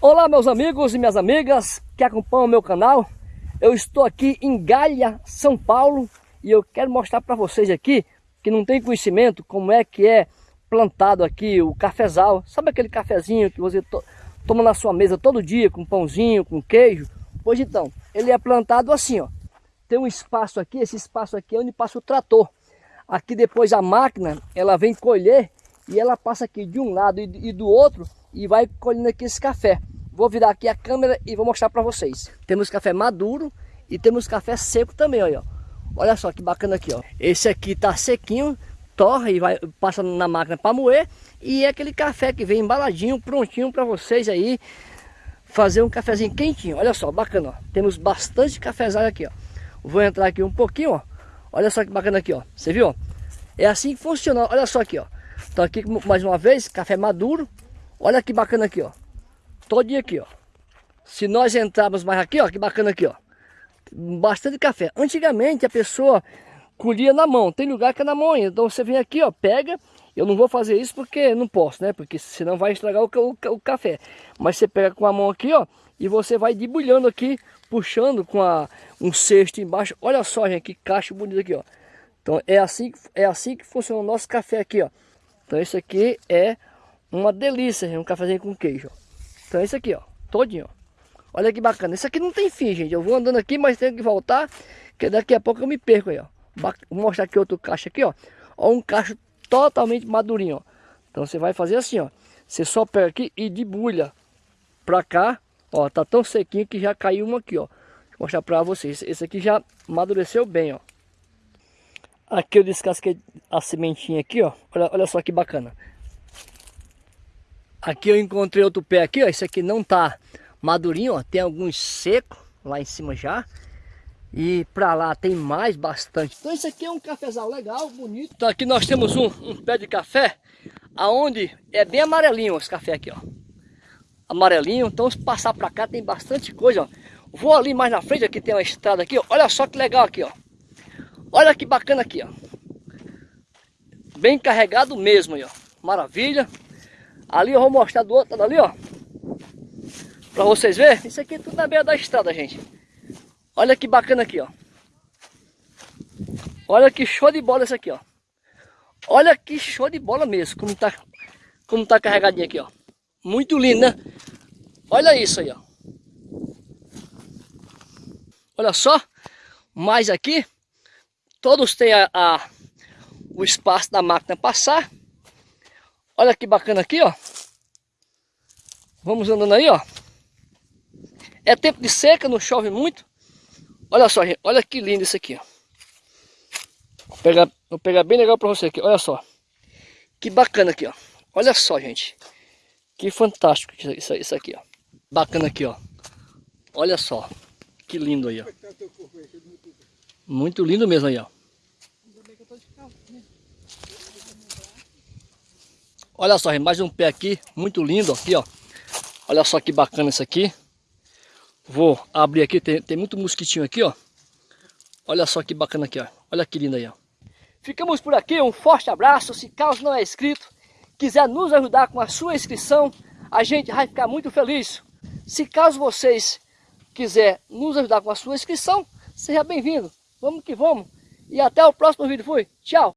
Olá meus amigos e minhas amigas que acompanham o meu canal. Eu estou aqui em Galha, São Paulo E eu quero mostrar para vocês aqui Que não tem conhecimento como é que é plantado aqui o cafezal. Sabe aquele cafezinho que você to toma na sua mesa todo dia Com pãozinho, com queijo? Pois então, ele é plantado assim ó. Tem um espaço aqui, esse espaço aqui é onde passa o trator. Aqui depois a máquina, ela vem colher E ela passa aqui de um lado e do outro e vai colhendo aqui esse café. Vou virar aqui a câmera e vou mostrar para vocês. Temos café maduro e temos café seco também, ó. Olha só que bacana aqui, ó. Esse aqui tá sequinho, torra e vai passa na máquina para moer e é aquele café que vem embaladinho, prontinho para vocês aí fazer um cafezinho quentinho. Olha só, bacana, ó. Temos bastante cafezal aqui, ó. Vou entrar aqui um pouquinho, ó. Olha só que bacana aqui, ó. Você viu? É assim que funciona. Olha só aqui, ó. Então aqui mais uma vez, café maduro, Olha que bacana aqui, ó. Todinho aqui, ó. Se nós entrarmos mais aqui, ó, que bacana aqui, ó. Bastante café. Antigamente a pessoa colhia na mão. Tem lugar que é na mão ainda. Então você vem aqui, ó, pega. Eu não vou fazer isso porque não posso, né? Porque senão vai estragar o, o, o café. Mas você pega com a mão aqui, ó. E você vai debulhando aqui, puxando com a, um cesto embaixo. Olha só, gente, que caixa bonito aqui, ó. Então é assim, é assim que funciona o nosso café aqui, ó. Então esse aqui é uma delícia, um cafezinho com queijo. Então esse aqui, ó, todinho. Olha que bacana. Esse aqui não tem fim, gente. Eu vou andando aqui, mas tenho que voltar, que daqui a pouco eu me perco aí, ó. Vou mostrar aqui outro caixa aqui, ó. Ó, um cacho totalmente madurinho, ó. Então você vai fazer assim, ó. Você só pega aqui e debulha pra cá. Ó, tá tão sequinho que já caiu um aqui, ó. Vou mostrar pra vocês. Esse aqui já amadureceu bem, ó. Aqui eu descasquei a sementinha aqui, ó. Olha, olha só que bacana. Aqui eu encontrei outro pé aqui, ó. Esse aqui não tá madurinho, ó. Tem alguns secos lá em cima já. E pra lá tem mais bastante. Então esse aqui é um cafezal legal, bonito. Então aqui nós temos um, um pé de café. Aonde é bem amarelinho esse café aqui, ó. Amarelinho. Então se passar pra cá tem bastante coisa, ó. Vou ali mais na frente, aqui tem uma estrada aqui, ó. Olha só que legal aqui, ó. Olha que bacana aqui, ó. Bem carregado mesmo aí, ó. Maravilha. Ali eu vou mostrar do outro lado ali, ó. Pra vocês verem. Isso aqui é tudo na beira da estrada, gente. Olha que bacana aqui, ó. Olha que show de bola esse aqui, ó. Olha que show de bola mesmo. Como tá, como tá carregadinho aqui, ó. Muito lindo, né? Olha isso aí, ó. Olha só. Mais aqui. Todos têm a, a o espaço da máquina passar. Olha que bacana aqui, ó. Vamos andando aí, ó. É tempo de seca, não chove muito. Olha só, gente. Olha que lindo isso aqui, ó. Vou pegar, vou pegar bem legal para você aqui. Olha só. Que bacana aqui, ó. Olha só, gente. Que fantástico isso, isso aqui, ó. Bacana aqui, ó. Olha só. Que lindo aí, ó. Muito lindo mesmo aí, ó. Olha só, mais um pé aqui, muito lindo aqui, ó. Olha só que bacana isso aqui. Vou abrir aqui, tem, tem muito mosquitinho aqui, ó. Olha só que bacana aqui, ó. Olha que lindo aí, ó. Ficamos por aqui, um forte abraço. Se caso não é inscrito, quiser nos ajudar com a sua inscrição, a gente vai ficar muito feliz. Se caso vocês quiser nos ajudar com a sua inscrição, seja bem-vindo. Vamos que vamos. E até o próximo vídeo. Fui. Tchau.